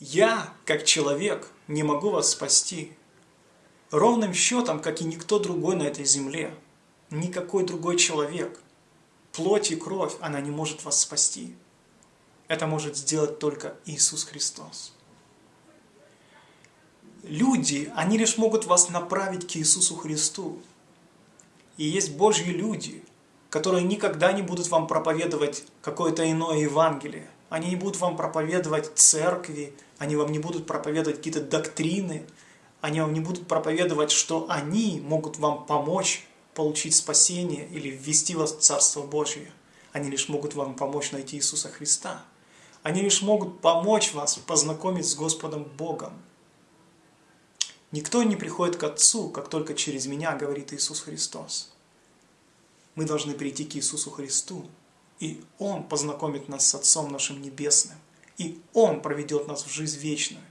Я, как человек, не могу вас спасти. Ровным счетом, как и никто другой на этой земле. Никакой другой человек. Плоть и кровь, она не может вас спасти. Это может сделать только Иисус Христос. Люди, они лишь могут вас направить к Иисусу Христу. И есть Божьи люди, которые никогда не будут вам проповедовать какое-то иное Евангелие. Они не будут вам проповедовать церкви, они вам не будут проповедовать какие-то доктрины, они вам не будут проповедовать, что они могут вам помочь получить спасение или ввести вас в Царство Божье. Они лишь могут вам помочь найти Иисуса Христа. Они лишь могут помочь вас познакомить с Господом Богом. Никто не приходит к Отцу, как только через меня, говорит Иисус Христос. Мы должны прийти к Иисусу Христу, и Он познакомит нас с Отцом нашим Небесным, и Он проведет нас в жизнь вечную,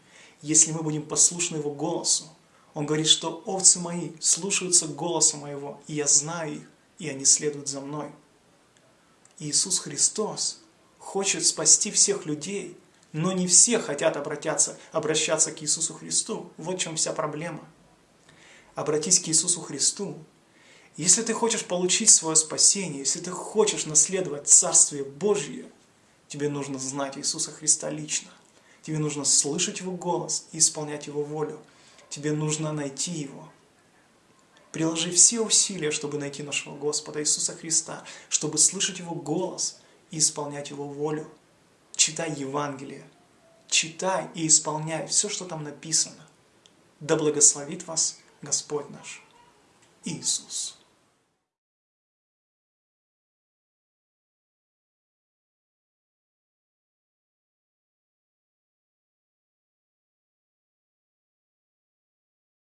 если мы будем послушны Его голосу. Он говорит, что овцы мои слушаются голоса моего, и я знаю их, и они следуют за мной. Иисус Христос хочет спасти всех людей – но не все хотят обратиться, обращаться к Иисусу Христу. Вот в чем вся проблема. Обратись к Иисусу Христу. Если ты хочешь получить свое спасение, если ты хочешь наследовать Царствие Божье, тебе нужно знать Иисуса Христа лично. Тебе нужно слышать Его голос и исполнять Его волю. Тебе нужно найти Его. Приложи все усилия, чтобы найти нашего Господа Иисуса Христа, чтобы слышать Его голос и исполнять Его волю читай Евангелие, читай и исполняй все, что там написано. Да благословит вас Господь наш Иисус.